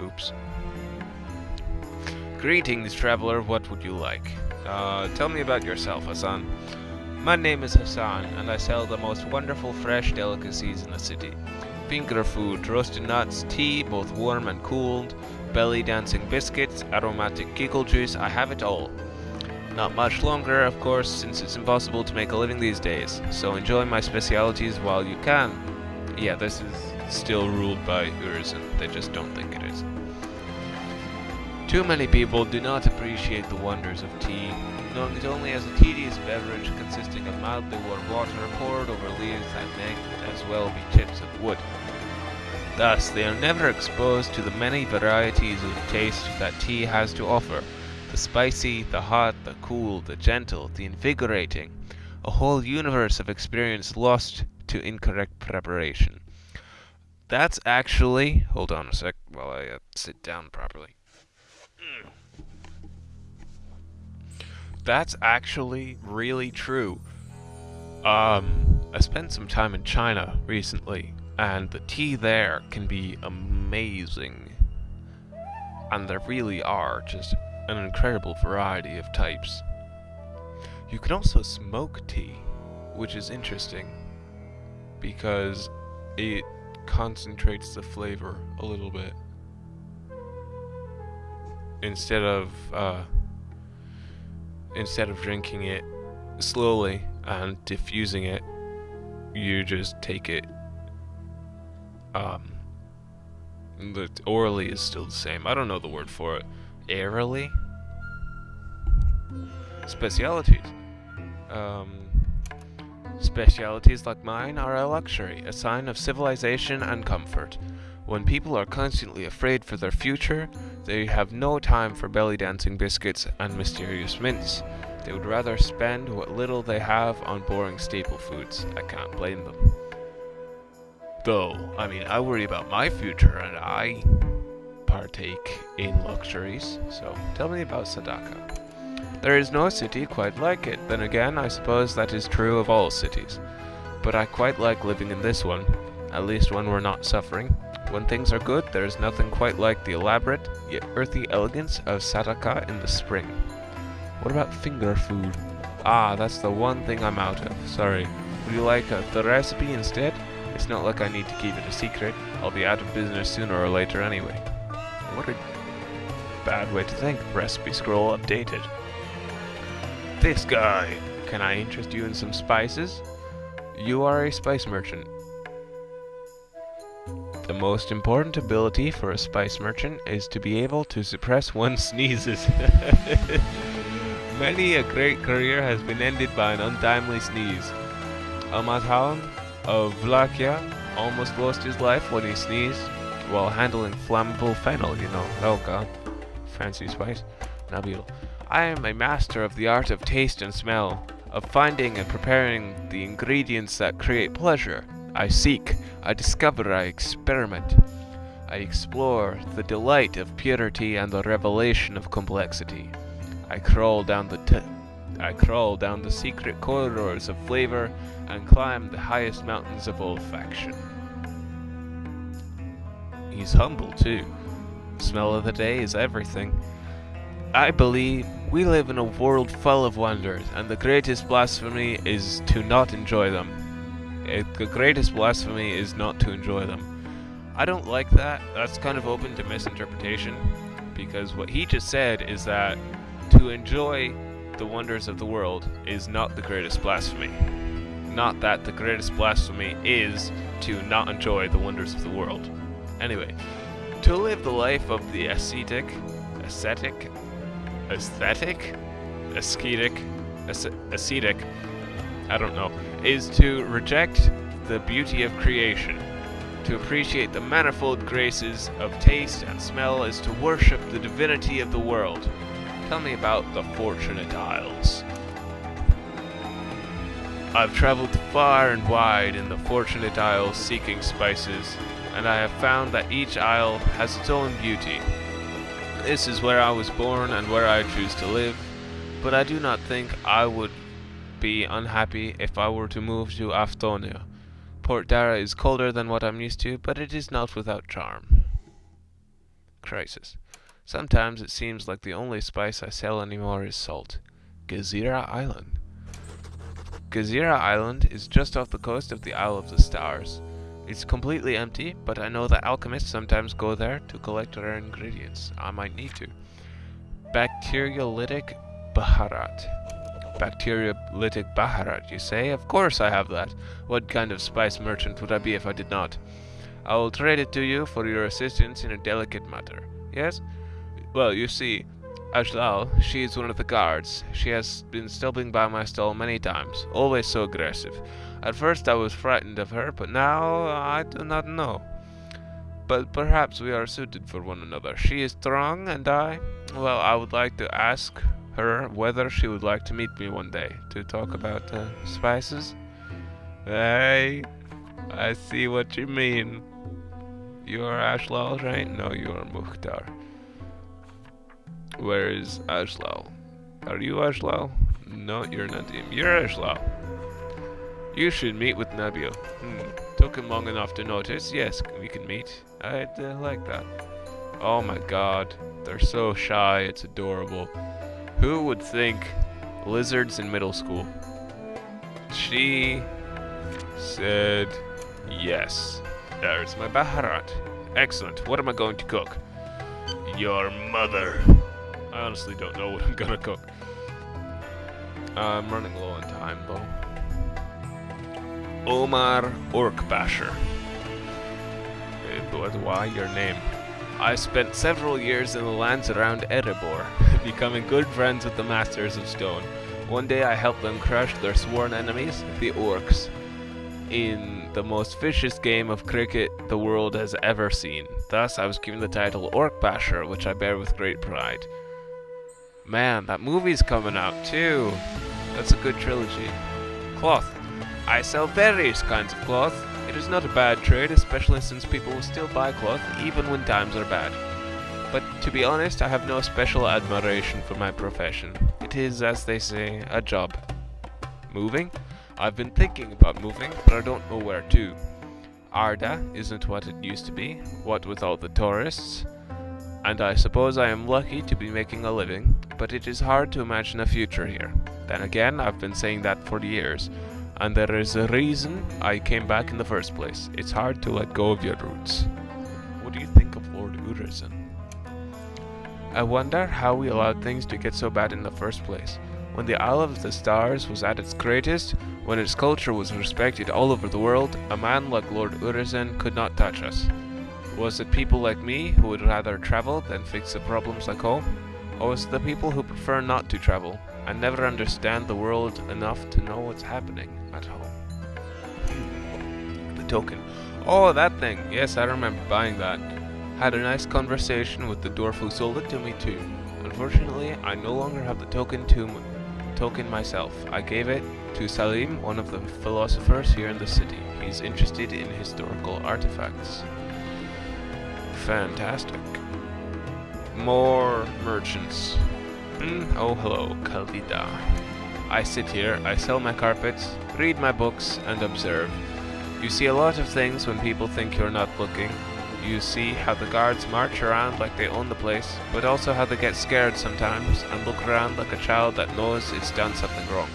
Oops. Greetings, traveler. What would you like? Uh, tell me about yourself, Hassan. My name is Hassan, and I sell the most wonderful fresh delicacies in the city. Finger food, roasted nuts, tea, both warm and cooled, belly dancing biscuits, aromatic giggle juice, I have it all. Not much longer, of course, since it's impossible to make a living these days, so enjoy my specialities while you can. Yeah, this is still ruled by Urizen, they just don't think it is. Too many people do not appreciate the wonders of tea, knowing it only as a tedious beverage consisting of mildly warm water poured over leaves that may as well be chips of wood. Thus, they are never exposed to the many varieties of taste that tea has to offer. The spicy, the hot, the cool, the gentle, the invigorating. A whole universe of experience lost to incorrect preparation. That's actually... Hold on a sec while I uh, sit down properly. That's actually really true. Um, I spent some time in China recently, and the tea there can be amazing. And there really are just an incredible variety of types. You can also smoke tea, which is interesting, because it concentrates the flavor a little bit. Instead of, uh, instead of drinking it slowly and diffusing it, you just take it. Um, the orally is still the same. I don't know the word for it. Airily? Specialities. Um, specialities like mine are a luxury, a sign of civilization and comfort. When people are constantly afraid for their future, they have no time for belly dancing biscuits and mysterious mints. They would rather spend what little they have on boring staple foods. I can't blame them. Though, I mean, I worry about my future and I partake in luxuries. So, tell me about Sadaka. There is no city quite like it. Then again, I suppose that is true of all cities. But I quite like living in this one, at least when we're not suffering. When things are good, there is nothing quite like the elaborate, yet earthy elegance of Sadaka in the spring. What about finger food? Ah, that's the one thing I'm out of. Sorry. Would you like uh, the recipe instead? It's not like I need to keep it a secret. I'll be out of business sooner or later anyway. What a bad way to think. Recipe scroll updated. This guy. Can I interest you in some spices? You are a spice merchant. The most important ability for a spice merchant is to be able to suppress one's sneezes. Many a great career has been ended by an untimely sneeze. Almataun of Vlachia almost lost his life when he sneezed while handling flammable fennel, you know. Oh god. Fancy spice. Nabil. I am a master of the art of taste and smell, of finding and preparing the ingredients that create pleasure. I seek, I discover, I experiment. I explore the delight of purity and the revelation of complexity. I crawl down the I crawl down the secret corridors of flavor and climb the highest mountains of olfaction. He's humble too. Smell of the day is everything. I believe we live in a world full of wonders, and the greatest blasphemy is to not enjoy them. It, the greatest blasphemy is not to enjoy them. I don't like that. That's kind of open to misinterpretation, because what he just said is that to enjoy the wonders of the world is not the greatest blasphemy. Not that the greatest blasphemy is to not enjoy the wonders of the world. Anyway, to live the life of the ascetic, ascetic, aesthetic, ascetic, ascetic, I don't know, is to reject the beauty of creation. To appreciate the manifold graces of taste and smell is to worship the divinity of the world. Tell me about the Fortunate Isles. I've traveled far and wide in the Fortunate Isles seeking spices, and I have found that each isle has its own beauty. This is where I was born and where I choose to live, but I do not think I would be unhappy if I were to move to Aftonia. Port Dara is colder than what I'm used to, but it is not without charm. Crisis. Sometimes it seems like the only spice I sell anymore is salt. Gezira Island. Gezira Island is just off the coast of the Isle of the Stars. It's completely empty, but I know that alchemists sometimes go there to collect rare ingredients. I might need to. Bacteriolytic Baharat. Bacteriolytic Baharat, you say? Of course I have that. What kind of spice merchant would I be if I did not? I will trade it to you for your assistance in a delicate matter. Yes? Well, you see, Ajlal, she is one of the guards. She has been stopping by my stall many times, always so aggressive. At first I was frightened of her, but now I do not know. But perhaps we are suited for one another. She is strong, and I... Well, I would like to ask her whether she would like to meet me one day to talk about uh, spices. Hey, I see what you mean. You are Ashlal, right? No, you are Mukhtar. Where is Ashlal? Are you Ashlal? No, you're not Nadim. You're Ashlal. You should meet with Nabil. Hmm. Took him long enough to notice. Yes, we can meet. I'd uh, like that. Oh my god. They're so shy. It's adorable. Who would think lizards in middle school? She said yes. There's my Baharat. Excellent. What am I going to cook? Your mother. I honestly don't know what I'm gonna cook. I'm running low on time, though. Omar Orkbasher. But why your name? I spent several years in the lands around Erebor, becoming good friends with the Masters of Stone. One day I helped them crush their sworn enemies, the Orcs, in the most vicious game of cricket the world has ever seen. Thus, I was given the title Orc Basher, which I bear with great pride. Man, that movie's coming out too. That's a good trilogy. Cloth. I sell various kinds of cloth. It is not a bad trade, especially since people will still buy cloth even when times are bad. But to be honest, I have no special admiration for my profession. It is, as they say, a job. Moving? I've been thinking about moving, but I don't know where to. Arda isn't what it used to be, what with all the tourists. And I suppose I am lucky to be making a living, but it is hard to imagine a future here. Then again, I've been saying that for years, and there is a reason I came back in the first place. It's hard to let go of your roots. What do you think of Lord Urizen? I wonder how we allowed things to get so bad in the first place. When the Isle of the Stars was at its greatest, when its culture was respected all over the world, a man like Lord Urizen could not touch us. Was it people like me who would rather travel than fix the problems like home? Or was the people who prefer not to travel and never understand the world enough to know what's happening at home? the token. Oh, that thing. Yes, I remember buying that. Had a nice conversation with the dwarf who sold it to me too. Unfortunately, I no longer have the token to token myself. I gave it to Salim, one of the philosophers here in the city. He's interested in historical artifacts. Fantastic. More merchants. Mm, oh, hello, Kalida. I sit here, I sell my carpets, read my books, and observe. You see a lot of things when people think you're not looking. You see how the guards march around like they own the place, but also how they get scared sometimes and look around like a child that knows it's done something wrong.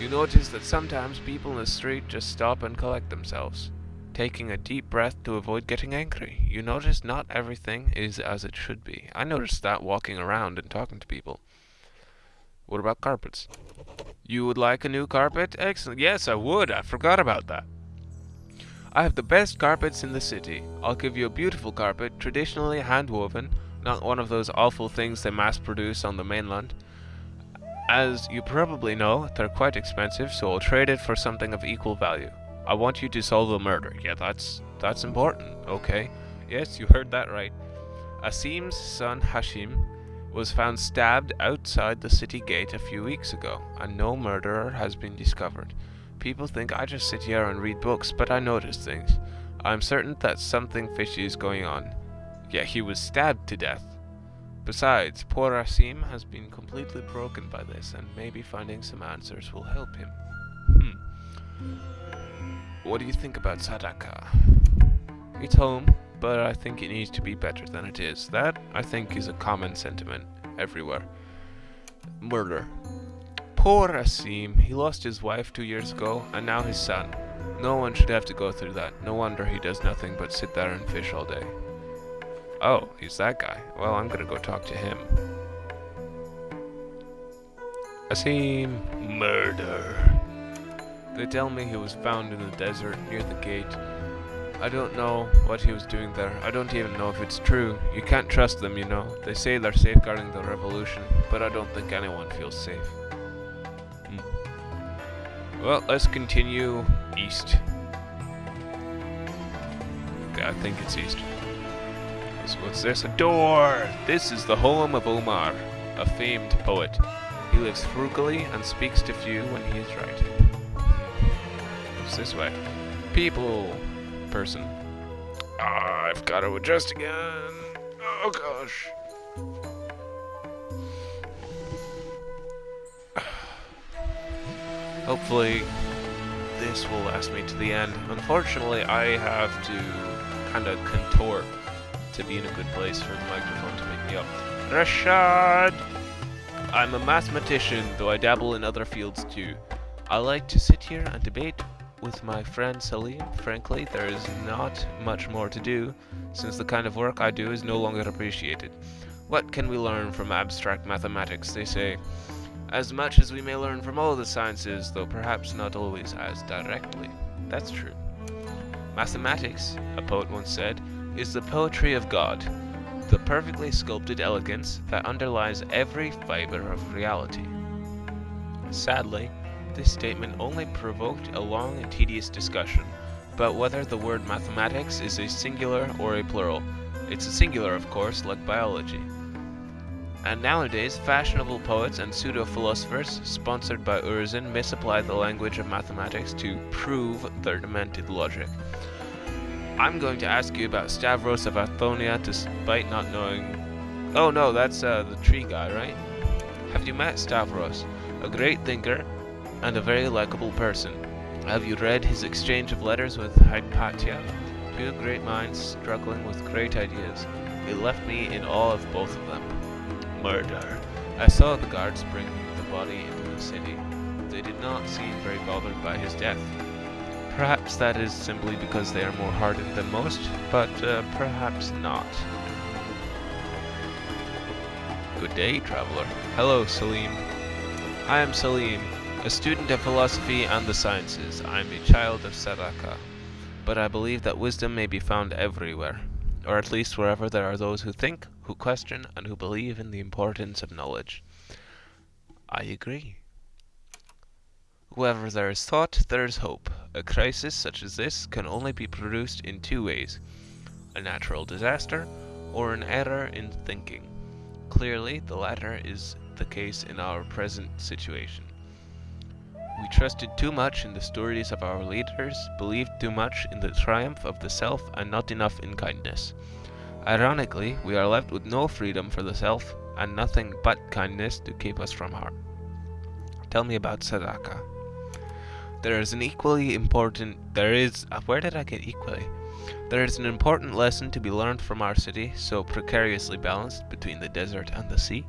You notice that sometimes people in the street just stop and collect themselves, taking a deep breath to avoid getting angry. You notice not everything is as it should be. I noticed that walking around and talking to people. What about carpets? You would like a new carpet? Excellent. Yes, I would. I forgot about that. I have the best carpets in the city. I'll give you a beautiful carpet, traditionally hand-woven, not one of those awful things they mass-produce on the mainland. As you probably know, they're quite expensive, so I'll trade it for something of equal value. I want you to solve a murder. Yeah, that's that's important. Okay. Yes, you heard that right. Asim's son Hashim was found stabbed outside the city gate a few weeks ago, and no murderer has been discovered. People think I just sit here and read books, but I notice things. I'm certain that something fishy is going on. Yet he was stabbed to death. Besides, poor Asim has been completely broken by this, and maybe finding some answers will help him. Hmm. What do you think about Sadaka? It's home, but I think it needs to be better than it is. That, I think, is a common sentiment everywhere. Murder. Poor Asim. He lost his wife two years ago, and now his son. No one should have to go through that. No wonder he does nothing but sit there and fish all day. Oh, he's that guy. Well, I'm gonna go talk to him. Asim. Murder. They tell me he was found in the desert near the gate. I don't know what he was doing there. I don't even know if it's true. You can't trust them, you know. They say they're safeguarding the revolution, but I don't think anyone feels safe. Hmm. Well, let's continue east. Okay, I think it's east. So what's this? A door! This is the home of Omar, a famed poet. He lives frugally and speaks to few when he is writing. It's this way. People. Person. Ah, I've got to adjust again. Oh gosh. Hopefully this will last me to the end. Unfortunately, I have to kind of contort to be in a good place for the microphone to make me up. Rashad! I'm a mathematician, though I dabble in other fields too. I like to sit here and debate with my friend Salim. Frankly, there is not much more to do, since the kind of work I do is no longer appreciated. What can we learn from abstract mathematics, they say? As much as we may learn from all the sciences, though perhaps not always as directly. That's true. Mathematics, a poet once said, is the poetry of God, the perfectly sculpted elegance that underlies every fiber of reality. Sadly, this statement only provoked a long and tedious discussion about whether the word mathematics is a singular or a plural. It's a singular, of course, like biology. And nowadays, fashionable poets and pseudo-philosophers, sponsored by Urizen, misapply the language of mathematics to prove their demented logic. I'm going to ask you about Stavros of Athonia despite not knowing... Oh no, that's uh, the tree guy, right? Have you met Stavros? A great thinker and a very likable person. Have you read his exchange of letters with Hypatia? Two great minds struggling with great ideas. It left me in awe of both of them murder. I saw the guards bring the body into the city. They did not seem very bothered by his death. Perhaps that is simply because they are more hardened than most, but uh, perhaps not. Good day, traveler. Hello, Salim. I am Salim, a student of philosophy and the sciences. I am a child of Sadaka. But I believe that wisdom may be found everywhere, or at least wherever there are those who think, who question, and who believe in the importance of knowledge. I agree. Wherever there is thought, there is hope. A crisis such as this can only be produced in two ways a natural disaster or an error in thinking. Clearly, the latter is the case in our present situation. We trusted too much in the stories of our leaders, believed too much in the triumph of the self, and not enough in kindness. Ironically, we are left with no freedom for the self and nothing but kindness to keep us from harm. Tell me about Sadaka. There is an equally important. There is. Uh, where did I get equally? There is an important lesson to be learned from our city, so precariously balanced between the desert and the sea.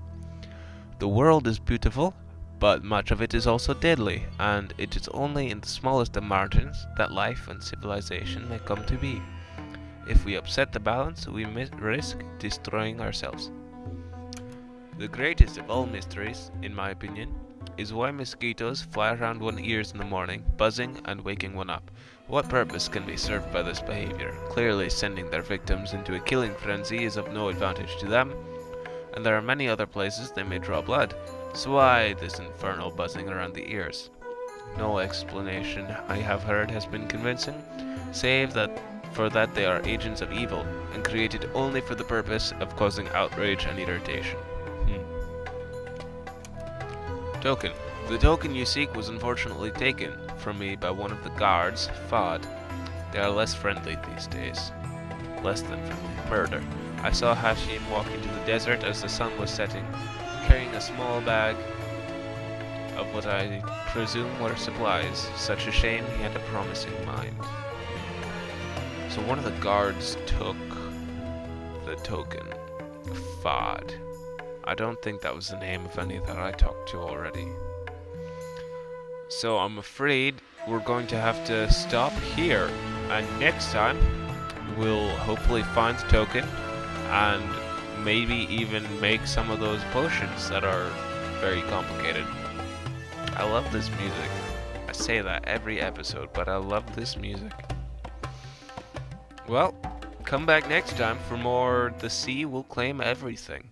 The world is beautiful, but much of it is also deadly, and it is only in the smallest of margins that life and civilization may come to be. If we upset the balance, we risk destroying ourselves. The greatest of all mysteries, in my opinion, is why mosquitoes fly around one's ears in the morning, buzzing and waking one up. What purpose can be served by this behavior? Clearly sending their victims into a killing frenzy is of no advantage to them, and there are many other places they may draw blood. So why this infernal buzzing around the ears? No explanation I have heard has been convincing, save that for that they are agents of evil, and created only for the purpose of causing outrage and irritation. Hmm. Token. The token you seek was unfortunately taken from me by one of the guards, Fad. They are less friendly these days. Less than friendly. Murder. I saw Hashim walk into the desert as the sun was setting, carrying a small bag of what I presume were supplies. Such a shame he had a promising mind. So one of the guards took the token. Fod. I don't think that was the name of any that I talked to already. So I'm afraid we're going to have to stop here. And next time, we'll hopefully find the token and maybe even make some of those potions that are very complicated. I love this music. I say that every episode, but I love this music. Well, come back next time for more The Sea Will Claim Everything.